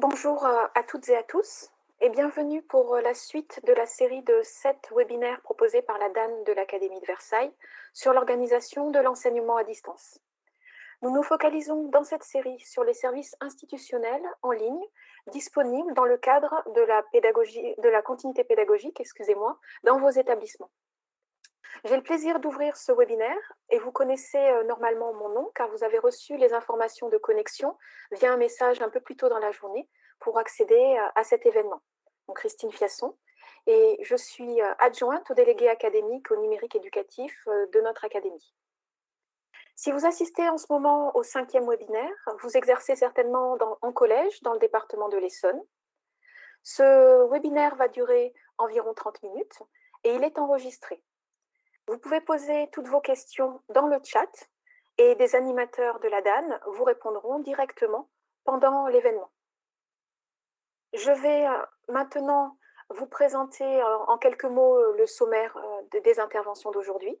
Bonjour euh, à toutes et à tous et bienvenue pour euh, la suite de la série de sept webinaires proposés par la DAN de l'Académie de Versailles sur l'organisation de l'enseignement à distance. Nous nous focalisons dans cette série sur les services institutionnels en ligne disponibles dans le cadre de la, de la continuité pédagogique excusez-moi, dans vos établissements. J'ai le plaisir d'ouvrir ce webinaire et vous connaissez euh, normalement mon nom car vous avez reçu les informations de connexion via un message un peu plus tôt dans la journée pour accéder euh, à cet événement. Donc, Christine Fiasson et je suis euh, adjointe au délégué académique au numérique éducatif de notre académie. Si vous assistez en ce moment au cinquième webinaire, vous exercez certainement en collège dans le département de l'Essonne. Ce webinaire va durer environ 30 minutes et il est enregistré. Vous pouvez poser toutes vos questions dans le chat et des animateurs de la DAN vous répondront directement pendant l'événement. Je vais euh, maintenant vous présenter euh, en quelques mots euh, le sommaire des interventions d'aujourd'hui.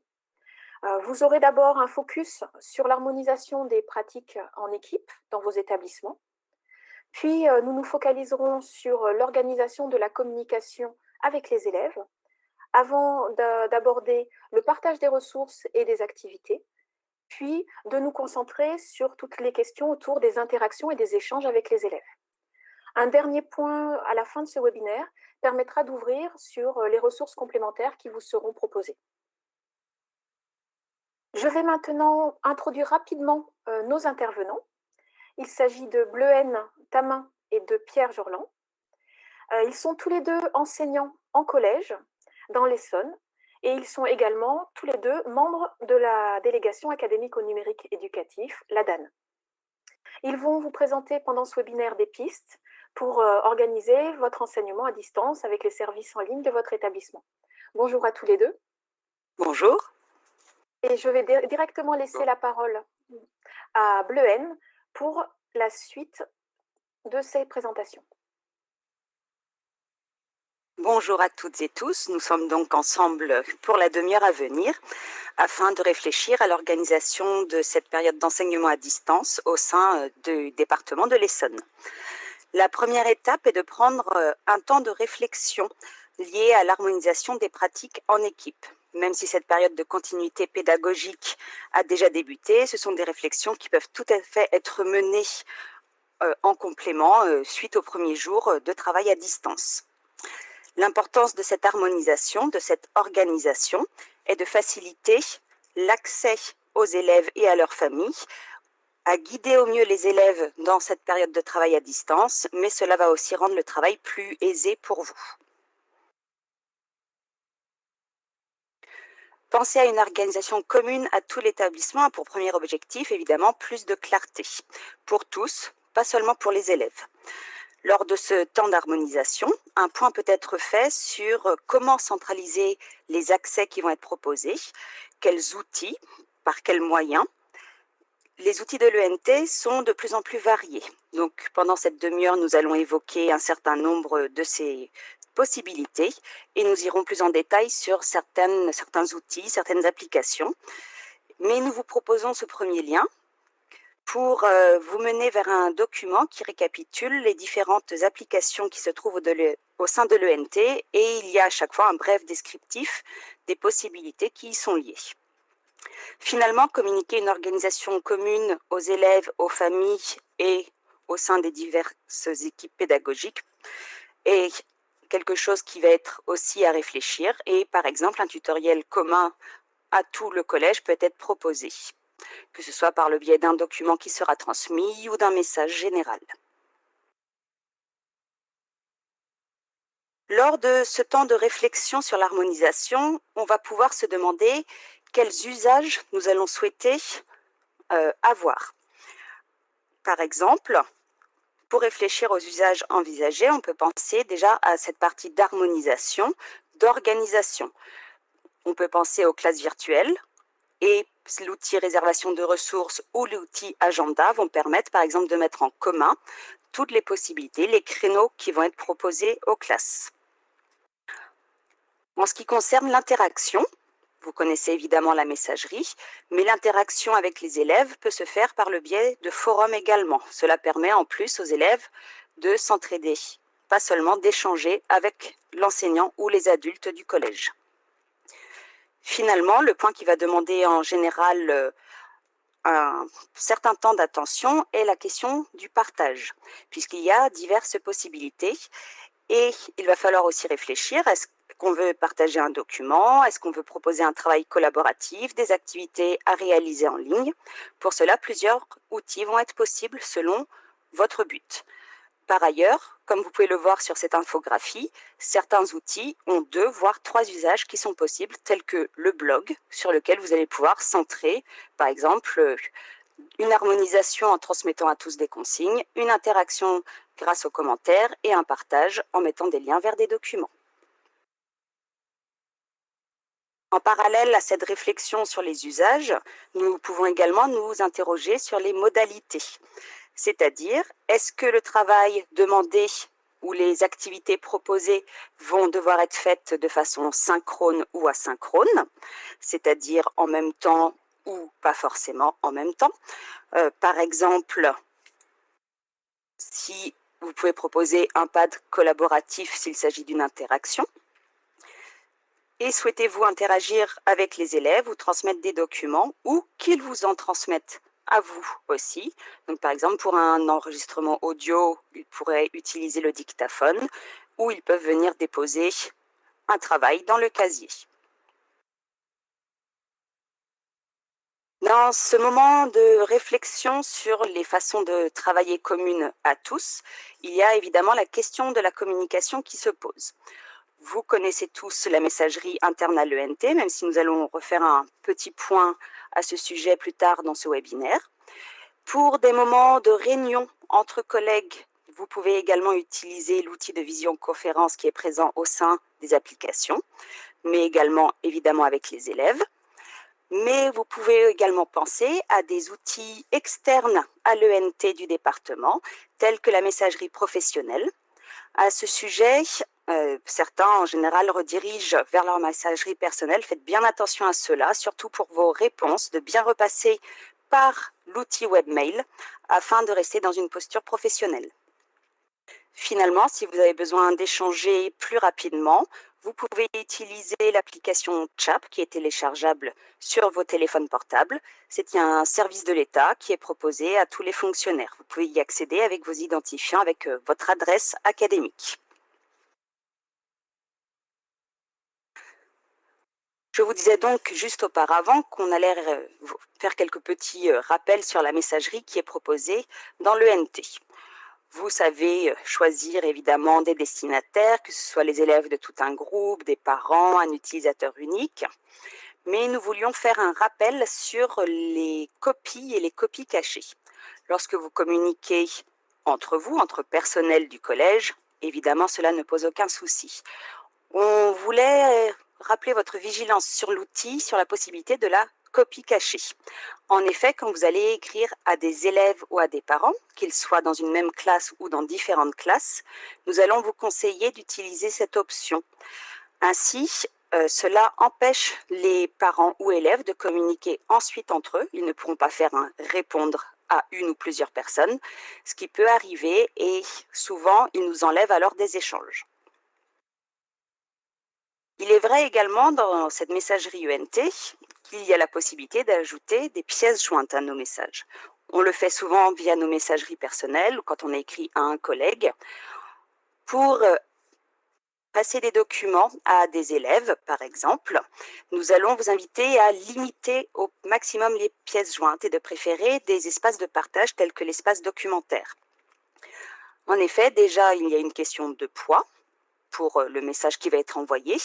Vous aurez d'abord un focus sur l'harmonisation des pratiques en équipe dans vos établissements. Puis, nous nous focaliserons sur l'organisation de la communication avec les élèves avant d'aborder le partage des ressources et des activités, puis de nous concentrer sur toutes les questions autour des interactions et des échanges avec les élèves. Un dernier point à la fin de ce webinaire permettra d'ouvrir sur euh, les ressources complémentaires qui vous seront proposées. Je vais maintenant introduire rapidement euh, nos intervenants. Il s'agit de Bleuhen Tamin et de Pierre Jorland. Euh, ils sont tous les deux enseignants en collège dans l'Essonne. Et ils sont également tous les deux membres de la délégation académique au numérique éducatif, la DAN. Ils vont vous présenter pendant ce webinaire des pistes pour euh, organiser votre enseignement à distance avec les services en ligne de votre établissement. Bonjour à tous les deux. Bonjour. Et je vais directement laisser la parole à Bleuhen pour la suite de ces présentations. Bonjour à toutes et tous, nous sommes donc ensemble pour la demi-heure à venir afin de réfléchir à l'organisation de cette période d'enseignement à distance au sein euh, du département de l'Essonne. La première étape est de prendre euh, un temps de réflexion lié à l'harmonisation des pratiques en équipe. Même si cette période de continuité pédagogique a déjà débuté, ce sont des réflexions qui peuvent tout à fait être menées euh, en complément suite au premier jour de travail à distance. L'importance de cette harmonisation, de cette organisation, est de faciliter l'accès aux élèves et à leurs familles, à guider au mieux les élèves dans cette période de travail à distance, mais cela va aussi rendre le travail plus aisé pour vous. Pensez à une organisation commune à tout l'établissement pour premier objectif, évidemment, plus de clarté pour tous, pas seulement pour les élèves. Lors de ce temps d'harmonisation, un point peut être fait sur euh, comment centraliser les accès qui vont être proposés, quels outils, par quels moyens. Les outils de l'ENT sont de plus en plus variés. Donc, pendant cette demi-heure, nous allons évoquer un certain nombre de ces possibilités et nous irons plus en détail sur certains outils, certaines applications. Mais nous vous proposons ce premier lien pour euh, vous mener vers un document qui récapitule les différentes applications qui se trouvent au, sein de l'ENT et il y a à chaque fois un bref descriptif des possibilités qui y sont liées. Finalement, communiquer une organisation commune aux élèves, aux familles et au sein des diverses équipes pédagogiques est quelque chose qui va être aussi à réfléchir et par exemple un tutoriel commun à tout le collège peut être proposé que ce soit par le biais d'un document qui sera transmis ou d'un message général. Lors de ce temps de réflexion sur l'harmonisation, on va pouvoir se demander quels usages nous allons souhaiter euh, avoir. Par exemple, pour réfléchir aux usages envisagés, on peut penser déjà à cette partie d'harmonisation, d'organisation. On peut penser aux classes virtuelles et l'outil réservation de ressources ou l'outil agenda vont permettre, par exemple, de mettre en commun toutes les possibilités, les créneaux qui vont être proposés aux classes. En ce qui concerne l'interaction, vous connaissez évidemment la messagerie, mais l'interaction avec les élèves peut se faire par le biais de forums également. Cela permet en plus aux élèves de s'entraider, pas seulement d'échanger avec l'enseignant ou les adultes du collège. Finalement, le point qui va demander en général euh, un certain temps d'attention est la question du partage, puisqu'il y a diverses possibilités et il va falloir aussi réfléchir, est-ce qu'on veut partager un document Est-ce qu'on veut proposer un travail collaboratif, des activités à réaliser en ligne Pour cela, plusieurs outils vont être possibles selon votre but. Par ailleurs, comme vous pouvez le voir sur cette infographie, certains outils ont deux, voire trois usages qui sont possibles, tels que le blog, sur lequel vous allez pouvoir centrer, par exemple, une harmonisation en transmettant à tous des consignes, une interaction grâce aux commentaires et un partage en mettant des liens vers des documents. En parallèle à cette réflexion sur les usages, nous pouvons également nous interroger sur les modalités. C'est-à-dire, est-ce que le travail demandé ou les activités proposées vont devoir être faites de façon synchrone ou asynchrone, c'est-à-dire en même temps ou pas forcément en même temps. Euh, par exemple, si vous pouvez proposer un pad collaboratif s'il s'agit d'une interaction, et souhaitez-vous interagir avec les élèves ou transmettre des documents ou qu'ils vous en transmettent à vous aussi. Par exemple, pour un enregistrement audio, ils pourraient utiliser le dictaphone ou ils peuvent venir déposer un travail dans le casier. Dans ce moment de réflexion sur les façons de travailler communes à tous, il y a évidemment la question de la communication qui se pose. Vous connaissez tous la messagerie interne à l'ENT, même si nous allons refaire un petit point à ce sujet plus tard dans ce webinaire. Pour des moments de réunion entre collègues, vous pouvez également utiliser l'outil de visioconférence qui est présent au sein des applications, mais également évidemment avec les élèves. Mais vous pouvez également penser à des outils externes à l'ENT du département, tels que la messagerie professionnelle. À ce sujet, euh, certains, en général, redirigent vers leur messagerie personnelle. Faites bien attention à cela, surtout pour vos réponses, de bien repasser par l'outil webmail afin de rester dans une posture professionnelle. Finalement, si vous avez besoin d'échanger plus rapidement, vous pouvez utiliser l'application CHAP qui est téléchargeable sur vos téléphones portables. C'est un service de l'État qui est proposé à tous les fonctionnaires. Vous pouvez y accéder avec vos identifiants, avec euh, votre adresse académique. Je vous disais donc juste auparavant qu'on allait euh, faire quelques petits euh, rappels sur la messagerie qui est proposée dans l'ENT. Vous savez euh, choisir évidemment des destinataires, que ce soit les élèves de tout un groupe, des parents, un utilisateur unique. Mais nous voulions faire un rappel sur les copies et les copies cachées. Lorsque vous communiquez entre vous, entre personnel du collège, évidemment cela ne pose aucun souci. On voulait rappelez votre vigilance sur l'outil, sur la possibilité de la copie cachée. En effet, quand vous allez écrire à des élèves ou à des parents, qu'ils soient dans une même classe ou dans différentes classes, nous allons vous conseiller d'utiliser cette option. Ainsi, euh, cela empêche les parents ou élèves de communiquer ensuite entre eux. Ils ne pourront pas faire un répondre à une ou plusieurs personnes, ce qui peut arriver et souvent, ils nous enlèvent alors des échanges. Il est vrai également dans cette messagerie UNT qu'il y a la possibilité d'ajouter des pièces jointes à nos messages. On le fait souvent via nos messageries personnelles quand on écrit à un collègue. Pour euh, passer des documents à des élèves, par exemple, nous allons vous inviter à limiter au maximum les pièces jointes et de préférer des espaces de partage tels que l'espace documentaire. En effet, déjà, il y a une question de poids pour euh, le message qui va être envoyé,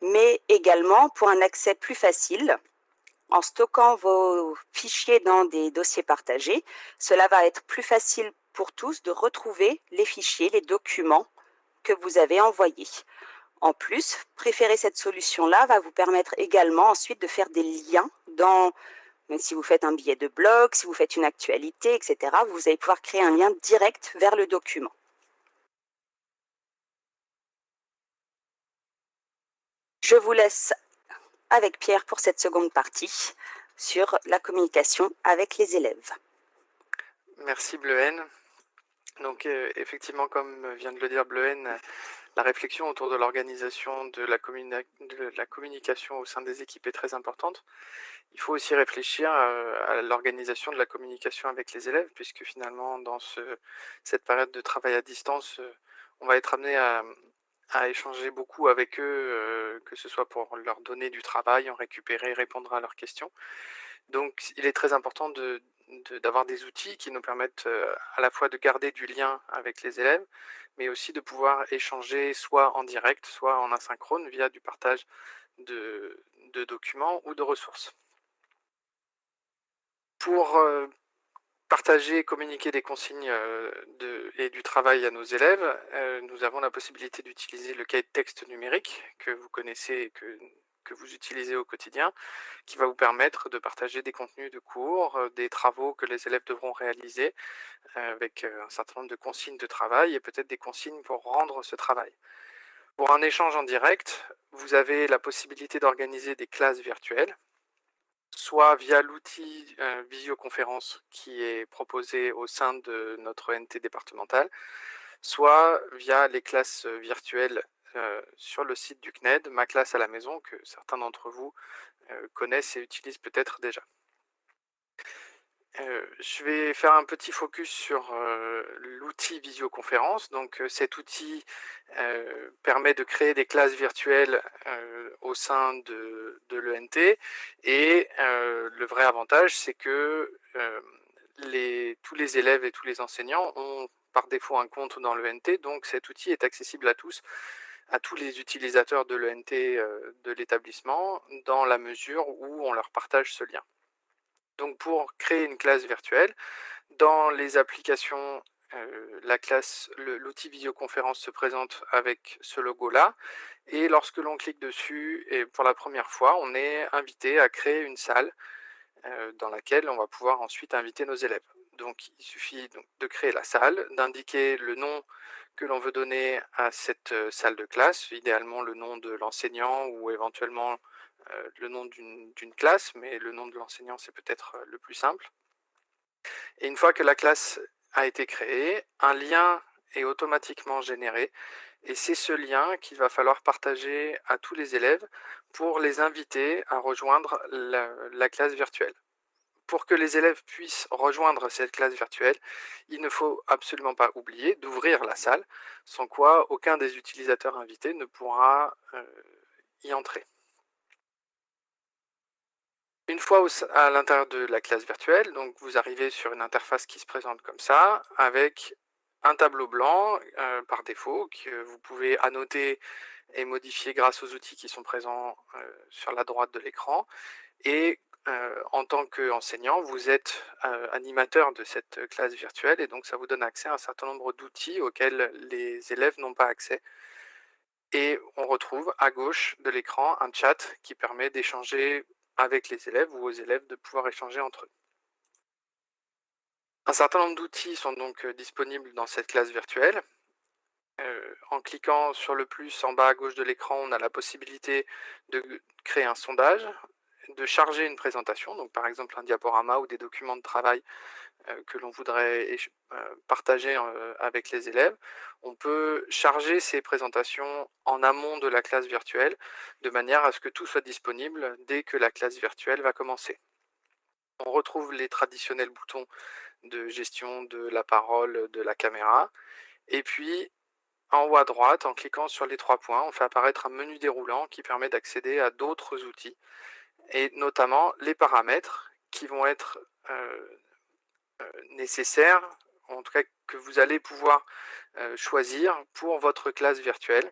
mais également pour un accès plus facile. En stockant vos fichiers dans des dossiers partagés, cela va être plus facile pour tous de retrouver les fichiers, les documents que vous avez envoyés. En plus, préférer cette solution-là va vous permettre également ensuite de faire des liens dans, si vous faites un billet de blog, si vous faites une actualité, etc., vous allez pouvoir créer un lien direct vers le document. Je vous laisse avec Pierre pour cette seconde partie sur la communication avec les élèves. Merci Bleuhen. Donc euh, effectivement, comme vient de le dire Bleuhen, la réflexion autour de l'organisation de, la communication au sein des équipes est très importante. Il faut aussi réfléchir euh, à, l'organisation de la communication avec les élèves, puisque finalement, dans ce, cette période de travail à distance, euh, on va être amené à, à échanger beaucoup avec eux, euh, que ce soit pour leur donner du travail, en récupérer, répondre à leurs questions. Donc il est très important d'avoir des outils qui nous permettent euh, à la fois de garder du lien avec les élèves, mais aussi de pouvoir échanger soit en direct, soit en asynchrone via du partage de, de documents ou de ressources. Pour euh, partager et communiquer des consignes euh, et du travail à nos élèves, nous avons la possibilité d'utiliser le cahier de texte numérique que vous connaissez et que vous utilisez au quotidien, qui va vous permettre de partager des contenus de cours, euh, des travaux que les élèves devront réaliser euh, avec euh, un certain nombre de consignes de travail et peut-être des consignes pour rendre ce travail. Pour un échange en direct, vous avez la possibilité d'organiser des classes virtuelles, soit via l'outil visioconférence qui est proposé au sein de notre NT départemental, soit via les classes virtuelles euh, sur le site du CNED, ma classe à la maison, que certains d'entre vous euh, connaissent et utilisent peut-être déjà. Euh, je vais faire un petit focus sur l'outil visioconférence. Donc cet outil permet de créer des classes virtuelles au sein de, l'ENT et le vrai avantage c'est que tous les élèves et tous les enseignants ont par défaut un compte dans l'ENT, donc cet outil est accessible à tous à tous les utilisateurs de l'ENT euh, de l'établissement dans la mesure où on leur partage ce lien. Donc pour créer une classe virtuelle, dans les applications, euh, la classe, l'outil visioconférence se présente avec ce logo-là. Et lorsque l'on clique dessus, et pour la première fois, on est invité à créer une salle euh, dans laquelle on va pouvoir ensuite inviter nos élèves. Donc il suffit de créer la salle, d'indiquer le nom que l'on veut donner à cette salle de classe, idéalement le nom de l'enseignant ou éventuellement le nom d'une classe, mais le nom de l'enseignant c'est peut-être le plus simple. Et une fois que la classe a été créée, un lien est automatiquement généré et c'est ce lien qu'il va falloir partager à tous les élèves pour les inviter à rejoindre la classe virtuelle pour que les élèves puissent rejoindre cette classe virtuelle, il ne faut absolument pas oublier d'ouvrir la salle, sans quoi aucun des utilisateurs invités ne pourra euh, y entrer. Une fois à l'intérieur de la classe virtuelle, donc vous arrivez sur une interface qui se présente comme ça, avec un tableau blanc euh, par défaut que vous pouvez annoter et modifier grâce aux outils qui sont présents euh, sur la droite de l'écran. Et euh, en tant qu'enseignant, vous êtes animateur de cette classe virtuelle et donc ça vous donne accès à un certain nombre d'outils auxquels les élèves n'ont pas accès. Et on retrouve à gauche de l'écran un chat qui permet d'échanger avec les élèves ou aux élèves de pouvoir échanger entre eux. Un certain nombre d'outils sont donc euh, disponibles dans cette classe virtuelle. en cliquant sur le plus en bas à gauche de l'écran, on a la possibilité de créer un sondage de charger une présentation, donc par exemple un diaporama ou des documents de travail euh, que l'on voudrait euh, partager euh, avec les élèves. On peut charger ces présentations en amont de la classe virtuelle, de manière à ce que tout soit disponible dès que la classe virtuelle va commencer. On retrouve les traditionnels boutons de gestion de la parole, de la caméra, et puis en haut à droite, en cliquant sur les trois points, on fait apparaître un menu déroulant qui permet d'accéder à d'autres outils et notamment les paramètres qui vont être euh, euh, nécessaires, en tout cas que vous allez pouvoir euh, choisir pour votre classe virtuelle.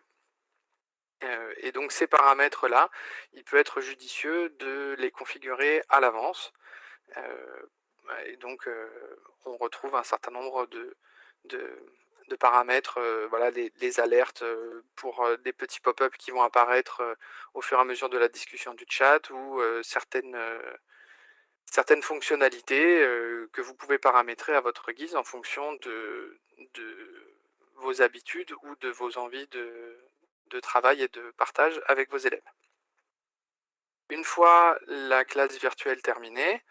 et donc ces paramètres-là, il peut être judicieux de les configurer à l'avance. et donc on retrouve un certain nombre de, de paramètres, euh, voilà, les, alertes euh, pour euh, des petits pop-up qui vont apparaître au fur et à mesure de la discussion du chat ou certaines, certaines fonctionnalités que vous pouvez paramétrer à votre guise en fonction de, vos habitudes ou de vos envies de, travail et de partage avec vos élèves. une fois la classe virtuelle terminée,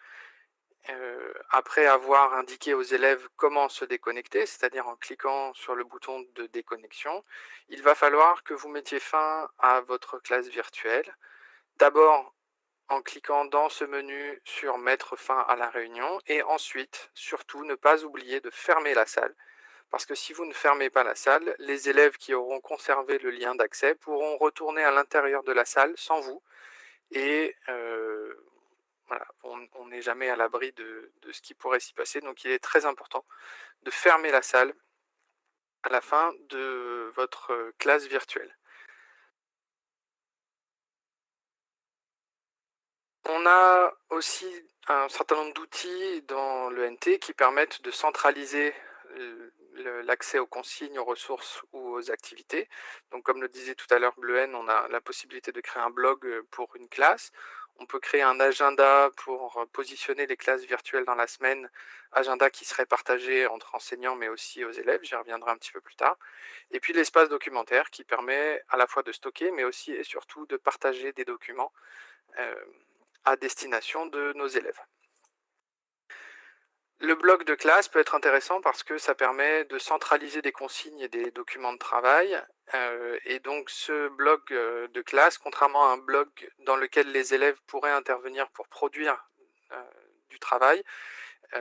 après avoir indiqué aux élèves comment se déconnecter, c'est-à-dire en cliquant sur le bouton de déconnexion, il va falloir que vous mettiez fin à votre classe virtuelle. D'abord en cliquant dans ce menu sur mettre fin à la réunion et ensuite, surtout, ne pas oublier de fermer la salle parce que si vous ne fermez pas la salle, les élèves qui auront conservé le lien d'accès pourront retourner à l'intérieur de la salle sans vous et euh, on n'est jamais à l'abri de, de, ce qui pourrait s'y passer. Donc il est très important de fermer la salle à la fin de votre classe virtuelle. On a aussi un certain nombre d'outils dans le NT qui permettent de centraliser l'accès aux consignes, aux ressources ou aux activités. Donc, comme le disait tout à l'heure Bleu on a la possibilité de créer un blog pour une classe. On peut créer un agenda pour positionner les classes virtuelles dans la semaine, agenda qui serait partagé entre enseignants mais aussi aux élèves, j'y reviendrai un petit peu plus tard. Et puis l'espace documentaire qui permet à la fois de stocker mais aussi et surtout de partager des documents euh, à destination de nos élèves. Le blog de classe peut être intéressant parce que ça permet de centraliser des consignes et des documents de travail. Euh, et donc ce blog euh, de classe, contrairement à un blog dans lequel les élèves pourraient intervenir pour produire euh, du travail,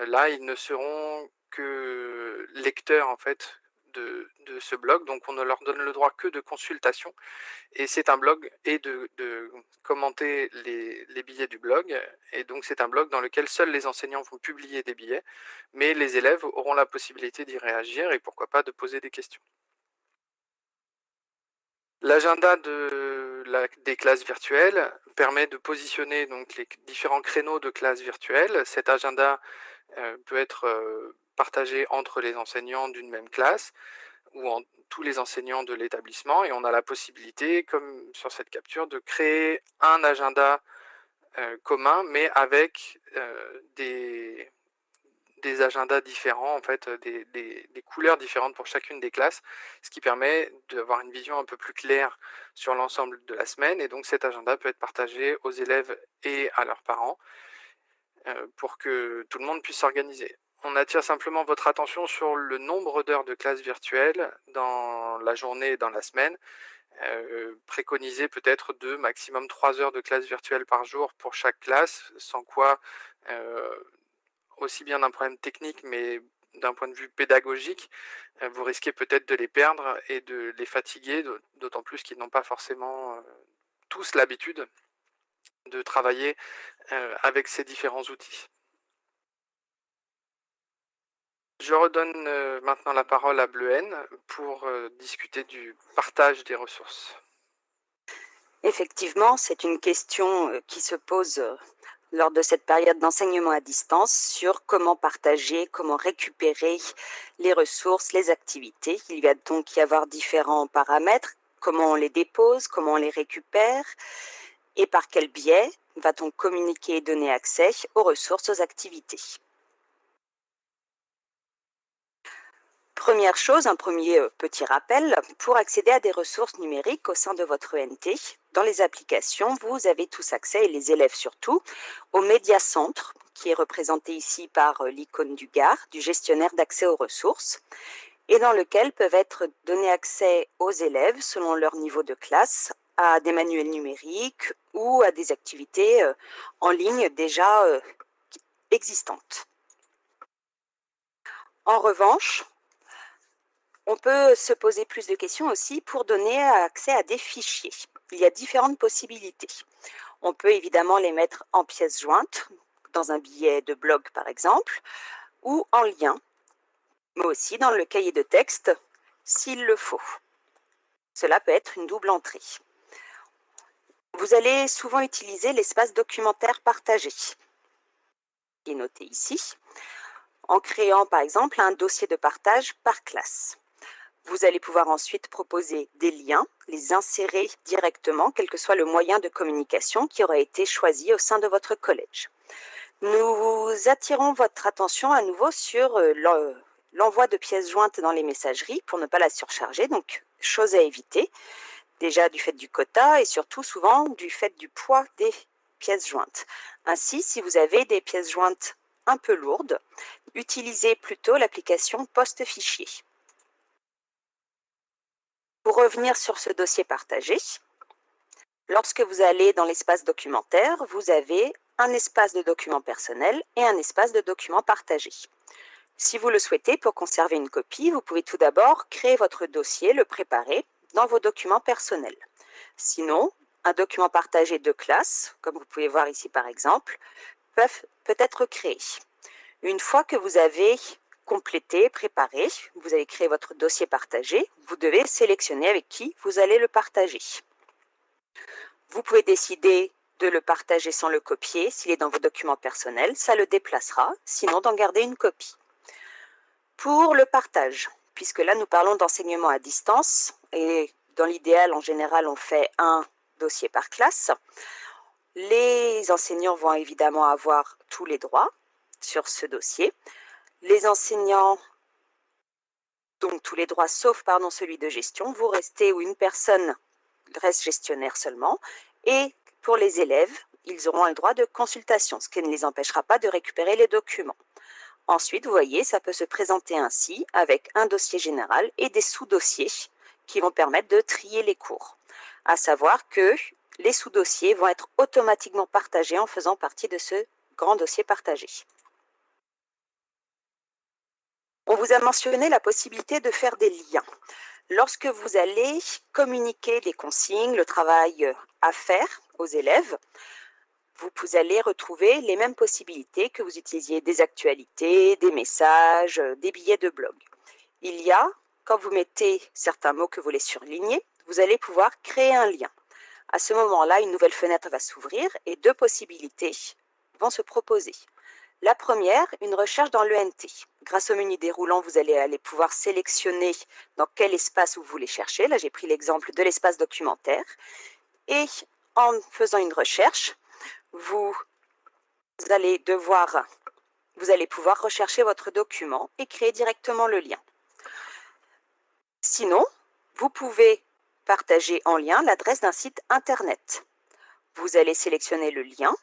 là ils ne seront que lecteurs en fait de, ce blog, donc on ne leur donne le droit que de consultation. Et c'est un blog et de, commenter les, billets du blog. Et donc c'est un blog dans lequel seuls les enseignants vont publier des billets, mais les élèves auront la possibilité d'y réagir et pourquoi pas de poser des questions. L'agenda de des classes virtuelles permet de positionner donc les différents créneaux de classes virtuelles. Cet agenda euh, peut être euh, partagé entre les enseignants d'une même classe ou en, tous les enseignants de l'établissement et on a la possibilité, comme sur cette capture, de créer un agenda euh, commun mais avec euh, des, agendas différents, en fait, des, couleurs différentes pour chacune des classes, ce qui permet d'avoir une vision un peu plus claire sur l'ensemble de la semaine. Et donc cet agenda peut être partagé aux élèves et à leurs parents euh, pour que tout le monde puisse s'organiser. On attire simplement votre attention sur le nombre d'heures de classe virtuelle dans la journée et dans la semaine. Euh, préconiser peut-être deux, maximum trois heures de classe virtuelle par jour pour chaque classe, sans quoi, euh, aussi bien d'un problème technique, mais d'un point de vue pédagogique, euh, vous risquez peut-être de les perdre et de les fatiguer, d'autant plus qu'ils n'ont pas forcément euh, tous l'habitude de travailler avec ces différents outils. Je redonne euh, maintenant la parole à Bleuhen pour euh, discuter du partage des ressources. Effectivement, c'est une question euh, qui se pose lors de cette période d'enseignement à distance sur comment partager, comment récupérer les ressources, les activités. Il va donc y avoir différents paramètres, comment on les dépose, comment on les récupère et par quel biais va-t-on communiquer et donner accès aux ressources, aux activités? Première chose, un premier euh, petit rappel, pour accéder à des ressources numériques au sein de votre ENT, dans les applications, vous avez tous accès, et les élèves surtout, au Média Centre, qui est représenté ici par euh, l'icône du GAR, du gestionnaire d'accès aux ressources, et dans lequel peuvent être donnés accès aux élèves selon leur niveau de classe à des manuels numériques ou à des activités euh, en ligne déjà existantes. En revanche, on peut se poser plus de questions aussi pour donner accès à des fichiers. Il y a différentes possibilités. On peut évidemment les mettre en pièces jointes, dans un billet de blog par exemple, ou en lien, mais aussi dans le cahier de texte s'il le faut. Cela peut être une double entrée. Vous allez souvent utiliser l'espace documentaire partagé, qui est noté ici, en créant par exemple un dossier de partage par classe. Vous allez pouvoir ensuite proposer des liens, les insérer directement, quel que soit le moyen de communication qui aura été choisi au sein de votre collège. Nous attirons votre attention à nouveau sur euh, l'envoi de pièces jointes dans les messageries pour ne pas la surcharger, donc chose à éviter, déjà du fait du quota et surtout souvent du fait du poids des pièces jointes. Ainsi, si vous avez des pièces jointes un peu lourdes, utilisez plutôt l'application post-fichier. Pour revenir sur ce dossier partagé, lorsque vous allez dans l'espace documentaire, vous avez un espace de documents personnels et un espace de documents partagés. Si vous le souhaitez, pour conserver une copie, vous pouvez tout d'abord créer votre dossier, le préparer dans vos documents personnels. Sinon, un document partagé de classe, comme vous pouvez voir ici par exemple, peut, peut être créé. Une fois que vous avez complété, préparé, vous avez créé votre dossier partagé, vous devez sélectionner avec qui vous allez le partager. Vous pouvez décider de le partager sans le copier s'il est dans vos documents personnels, ça le déplacera, sinon d'en garder une copie. Pour le partage, puisque là nous parlons d'enseignement à distance et dans l'idéal en général on fait un dossier par classe, les enseignants vont évidemment avoir tous les droits sur ce dossier. Les enseignants, donc tous les droits sauf pardon, celui de gestion, vous restez ou une personne reste gestionnaire seulement. Et pour les élèves, ils auront un droit de consultation, ce qui ne les empêchera pas de récupérer les documents. Ensuite, vous voyez, ça peut se présenter ainsi avec un dossier général et des sous-dossiers qui vont permettre de trier les cours. À savoir que les sous-dossiers vont être automatiquement partagés en faisant partie de ce grand dossier partagé. On vous a mentionné la possibilité de faire des liens. Lorsque vous allez communiquer des consignes, le travail à faire aux élèves, vous allez retrouver les mêmes possibilités que vous utilisiez des actualités, des messages, des billets de blog. Il y a, quand vous mettez certains mots que vous voulez surligner, vous allez pouvoir créer un lien. À ce moment-là, une nouvelle fenêtre va s'ouvrir et deux possibilités vont se proposer. La première, une recherche dans l'ENT. Grâce au menu déroulant, vous allez pouvoir sélectionner dans quel espace vous voulez chercher. Là, j'ai pris l'exemple de l'espace documentaire. Et en faisant une recherche, vous allez vous allez pouvoir rechercher votre document et créer directement le lien. Sinon, vous pouvez partager en lien l'adresse d'un site Internet. Vous allez sélectionner le lien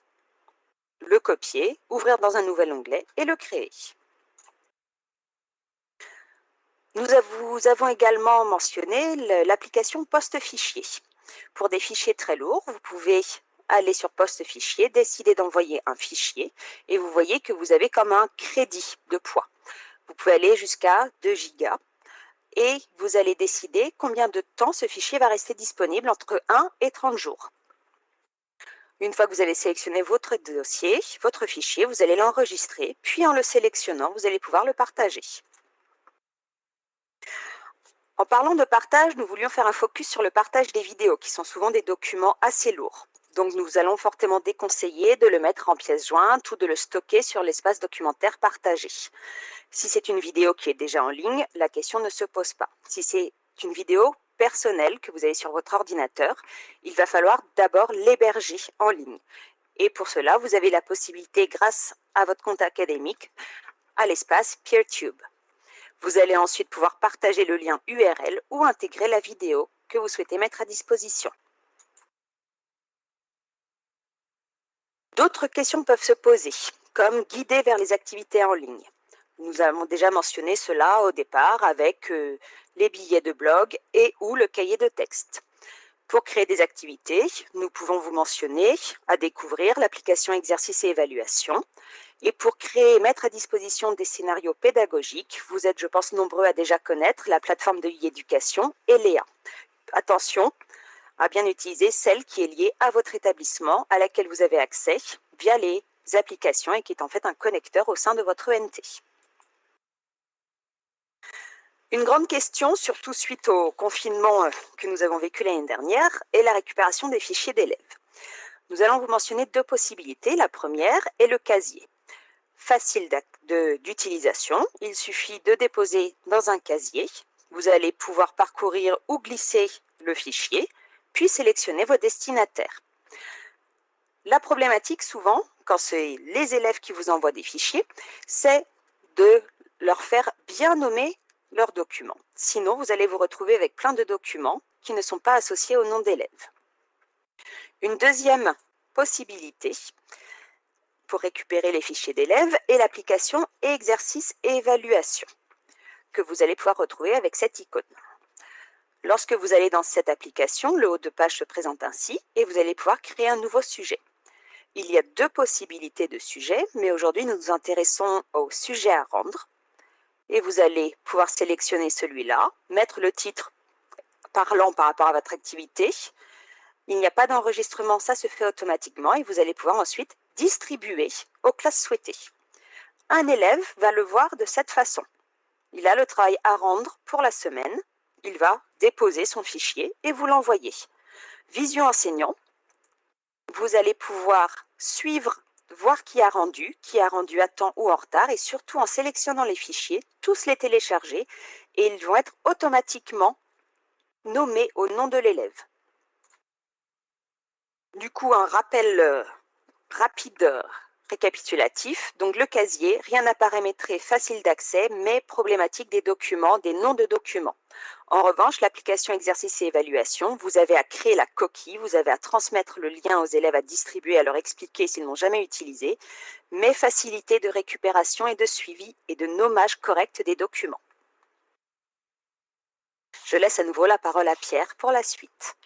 le copier, ouvrir dans un nouvel onglet et le créer. Nous avons également mentionné l'application post-fichier. Pour des fichiers très lourds, vous pouvez aller sur post-fichier, décider d'envoyer un fichier et vous voyez que vous avez comme un crédit de poids. Vous pouvez aller jusqu'à 2 gigas et vous allez décider combien de temps ce fichier va rester disponible entre 1 et 30 jours. Une fois que vous avez sélectionné votre dossier, votre fichier, vous allez l'enregistrer, puis en le sélectionnant, vous allez pouvoir le partager. En parlant de partage, nous voulions faire un focus sur le partage des vidéos, qui sont souvent des documents assez lourds. Donc, nous allons fortement déconseiller de le mettre en pièce jointe ou de le stocker sur l'espace documentaire partagé. Si c'est une vidéo qui est déjà en ligne, la question ne se pose pas. Si c'est une vidéo personnel que vous avez sur votre ordinateur, il va falloir d'abord l'héberger en ligne. Et pour cela, vous avez la possibilité, grâce à votre compte académique, à l'espace PeerTube. Vous allez ensuite pouvoir partager le lien URL ou intégrer la vidéo que vous souhaitez mettre à disposition. D'autres questions peuvent se poser, comme guider vers les activités en ligne. Nous avons déjà mentionné cela au départ avec euh, les billets de blog et ou le cahier de texte. Pour créer des activités, nous pouvons vous mentionner à découvrir l'application exercice et évaluation. Et pour créer et mettre à disposition des scénarios pédagogiques, vous êtes, je pense, nombreux à déjà connaître la plateforme de e-éducation et Léa. Attention à bien utiliser celle qui est liée à votre établissement, à laquelle vous avez accès via les applications et qui est en fait un connecteur au sein de votre ENT. Une grande question, surtout suite au confinement euh, que nous avons vécu l'année dernière, est la récupération des fichiers d'élèves. Nous allons vous mentionner deux possibilités. La première est le casier. Facile d'utilisation, il suffit de déposer dans un casier. Vous allez pouvoir parcourir ou glisser le fichier, puis sélectionner vos destinataires. La problématique souvent, quand c'est les élèves qui vous envoient des fichiers, c'est de leur faire bien nommer leurs documents. Sinon, vous allez vous retrouver avec plein de documents qui ne sont pas associés au nom d'élève. Une deuxième possibilités pour récupérer les fichiers d'élèves et l'application exercice et évaluation que vous allez pouvoir retrouver avec cette icône. Lorsque vous allez dans cette application, le haut de page se présente ainsi et vous allez pouvoir créer un nouveau sujet. Il y a deux possibilités de sujets, mais aujourd'hui nous nous intéressons au sujet à rendre. Et vous allez pouvoir sélectionner celui-là, mettre le titre parlant par rapport à votre activité. Il n'y a pas d'enregistrement, ça se fait automatiquement et vous allez pouvoir ensuite distribuer aux classes souhaitées. Un élève va le voir de cette façon. Il a le travail à rendre pour la semaine. Il va déposer son fichier et vous l'envoyer. Vision enseignant, vous allez pouvoir suivre, voir qui a rendu, qui a rendu à temps ou en retard et surtout en sélectionnant les fichiers, tous les télécharger et ils vont être automatiquement nommés au nom de l'élève. Du coup, un rappel euh, rapide euh, récapitulatif. Donc le casier, rien à paramétrer, facile d'accès, mais problématique des documents, des noms de documents. En revanche, l'application exercice et évaluation, vous avez à créer la coquille, vous avez à transmettre le lien aux élèves à distribuer, à leur expliquer s'ils n'ont jamais utilisé, mais facilité de récupération et de suivi et de nommage correct des documents. Je laisse à nouveau la parole à Pierre pour la suite.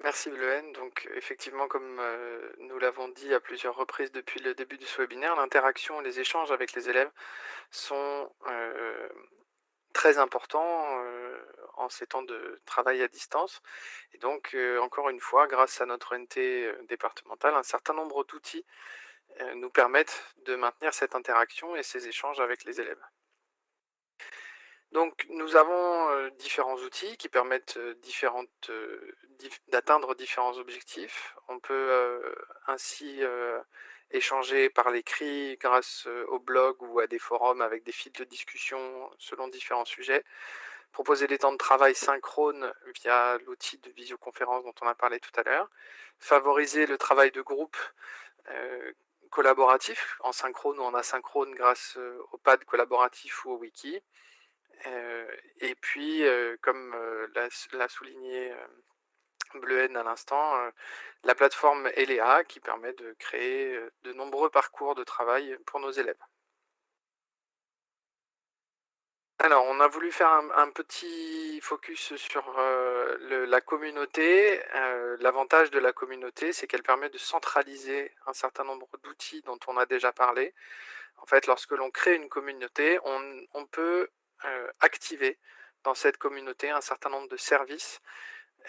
Merci Bleuen. Donc effectivement, comme euh, nous l'avons dit à plusieurs reprises depuis le début de ce webinaire, l'interaction et les échanges avec les élèves sont euh, très importants euh, en ces temps de travail à distance. Et donc, encore une fois, grâce à notre NT départementale, un certain nombre d'outils nous permettent de maintenir cette interaction et ces échanges avec les élèves. Donc nous avons différents outils qui permettent d'atteindre différents objectifs. On peut ainsi échanger par l'écrit grâce au blog ou à des forums avec des fils de discussion selon différents sujets. Proposer des temps de travail synchrones via l'outil de visioconférence dont on a parlé tout à l'heure. Favoriser le travail de groupe collaboratif en synchrone ou en asynchrone grâce au pad collaboratif ou au wiki et puis, comme l'a souligné Bleuhen à l'instant, la plateforme ELEA qui permet de créer de nombreux parcours de travail pour nos élèves. Alors, on a voulu faire un, petit focus sur la communauté. L'avantage de la communauté, c'est qu'elle permet de centraliser un certain nombre d'outils dont on a déjà parlé. En fait, lorsque l'on crée une communauté, on peut euh, activer dans cette communauté un certain nombre de services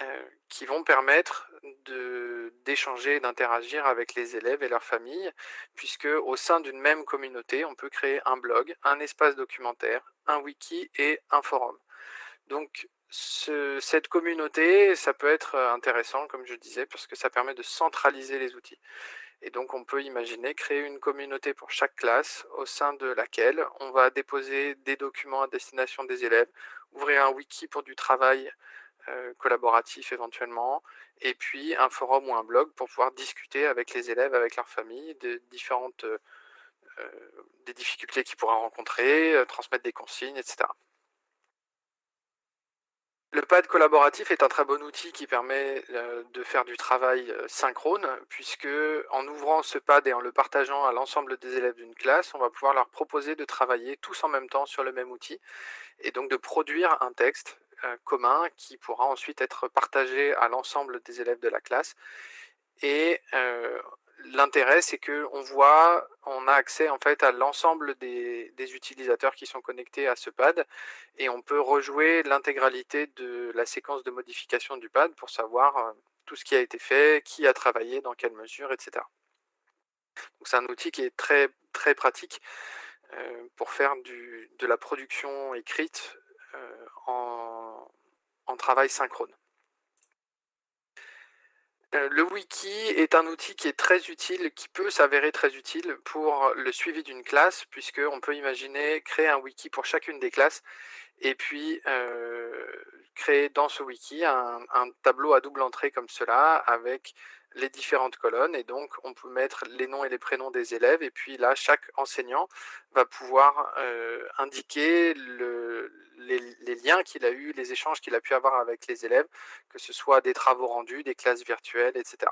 euh, qui vont permettre d'échanger, d'interagir avec les élèves et leurs familles, puisque au sein d'une même communauté, on peut créer un blog, un espace documentaire, un wiki et un forum. Donc cette communauté, ça peut être intéressant, comme je disais, parce que ça permet de centraliser les outils. Et donc, on peut imaginer créer une communauté pour chaque classe au sein de laquelle on va déposer des documents à destination des élèves, ouvrir un wiki pour du travail euh, collaboratif éventuellement, et puis un forum ou un blog pour pouvoir discuter avec les élèves, avec leurs familles, de différentes euh, euh, des difficultés qu'ils pourraient rencontrer, transmettre des consignes, etc. Le pad collaboratif est un très bon outil qui permet euh, de faire du travail euh, synchrone, puisque en ouvrant ce pad et en le partageant à l'ensemble des élèves d'une classe, on va pouvoir leur proposer de travailler tous en même temps sur le même outil, et donc de produire un texte euh, commun qui pourra ensuite être partagé à l'ensemble des élèves de la classe. L'intérêt, c'est qu'on voit, on a accès en fait à l'ensemble des, utilisateurs qui sont connectés à ce pad et on peut rejouer l'intégralité de la séquence de modification du pad pour savoir euh, tout ce qui a été fait, qui a travaillé, dans quelle mesure, etc. c'est un outil qui est très, pratique euh, pour faire de la production écrite euh, en travail synchrone. Euh, le wiki est un outil qui est très utile, qui peut s'avérer très utile pour le suivi d'une classe, puisqu'on peut imaginer créer un wiki pour chacune des classes, et puis euh, créer dans ce wiki un, tableau à double entrée comme cela, avec les différentes colonnes, et donc on peut mettre les noms et les prénoms des élèves, et puis là, chaque enseignant va pouvoir euh, indiquer le, les, liens qu'il a eu, les échanges qu'il a pu avoir avec les élèves, que ce soit des travaux rendus, des classes virtuelles, etc.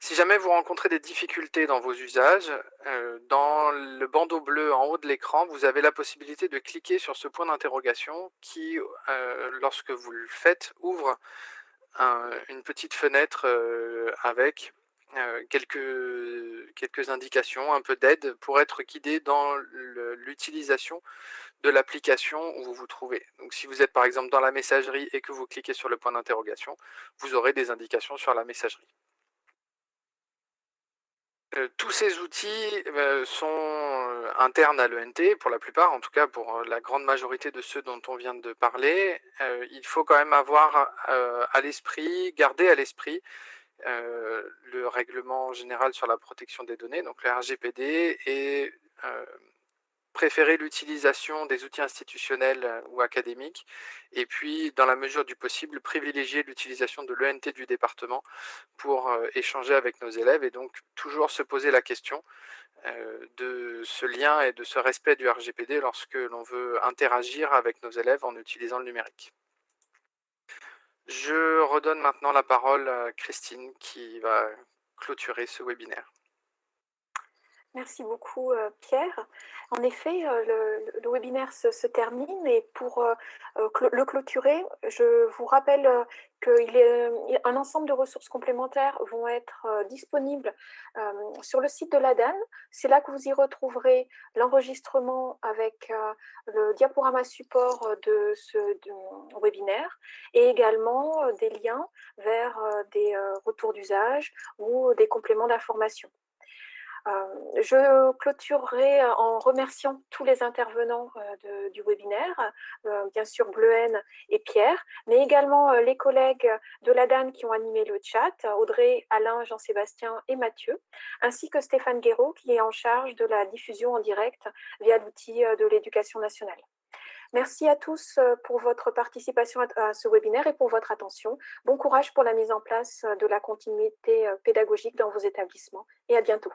Si jamais vous rencontrez des difficultés dans vos usages, euh, dans le bandeau bleu en haut de l'écran, vous avez la possibilité de cliquer sur ce point d'interrogation qui, euh, lorsque vous le faites, ouvre une petite fenêtre euh, avec quelques, quelques indications, un peu d'aide pour être guidé dans l'utilisation de l'application où vous vous trouvez. Donc si vous êtes par exemple dans la messagerie et que vous cliquez sur le point d'interrogation, vous aurez des indications sur la messagerie. Euh, tous ces outils euh, sont euh, internes à l'ENT, pour la plupart, en tout cas pour la grande majorité de ceux dont on vient de parler. il faut quand même avoir à l'esprit, garder à l'esprit le règlement général sur la protection des données, donc le RGPD, et préférer l'utilisation des outils institutionnels euh, ou académiques, et puis, dans la mesure du possible, privilégier l'utilisation de l'ENT du département pour euh, échanger avec nos élèves, et donc toujours se poser la question euh, de ce lien et de ce respect du RGPD lorsque l'on veut interagir avec nos élèves en utilisant le numérique. Je redonne maintenant la parole à Christine qui va clôturer ce webinaire. Merci beaucoup euh, Pierre. En effet, euh, le, webinaire se, termine et pour euh, le clôturer, je vous rappelle qu'il un ensemble de ressources complémentaires vont être disponibles sur le site de l'ADAN. C'est là que vous y retrouverez l'enregistrement avec le diaporama support de ce webinaire et également des liens vers des retours d'usage ou des compléments d'information. Euh, je clôturerai euh, en remerciant tous les intervenants euh, du webinaire, bien sûr Bleuhen et Pierre, mais également les collègues de l'ADAN qui ont animé le chat, Audrey, Alain, Jean-Sébastien et Mathieu, ainsi que Stéphane Guéraud qui est en charge de la diffusion en direct via l'outil de l'éducation nationale. Merci à tous pour votre participation à ce webinaire et pour votre attention. Bon courage pour la mise en place de la continuité pédagogique dans vos établissements et à bientôt.